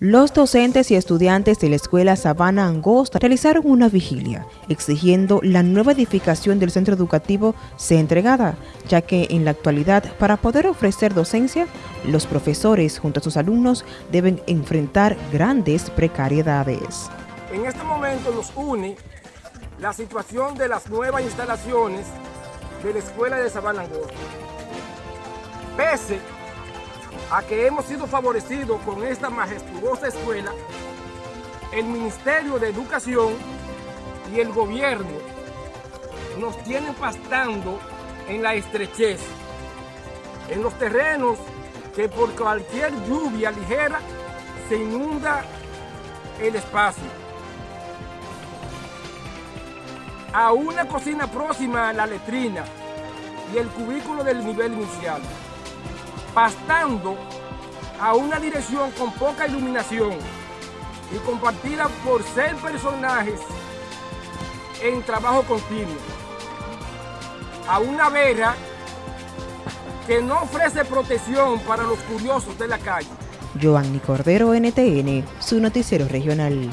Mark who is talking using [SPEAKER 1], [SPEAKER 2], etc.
[SPEAKER 1] Los docentes y estudiantes de la escuela Sabana Angosta realizaron una vigilia exigiendo la nueva edificación del centro educativo sea entregada, ya que en la actualidad para poder ofrecer docencia, los profesores junto a sus alumnos deben enfrentar grandes precariedades.
[SPEAKER 2] En este momento nos une la situación de las nuevas instalaciones de la escuela de Sabana Angosta. Pese a que hemos sido favorecidos con esta majestuosa escuela, el Ministerio de Educación y el gobierno nos tienen pastando en la estrechez, en los terrenos que por cualquier lluvia ligera se inunda el espacio. A una cocina próxima a la letrina y el cubículo del nivel inicial pastando a una dirección con poca iluminación y compartida por ser personajes en trabajo continuo. A una vera que no ofrece protección para los curiosos de la calle.
[SPEAKER 1] Giovanni Cordero, NTN, su noticiero regional.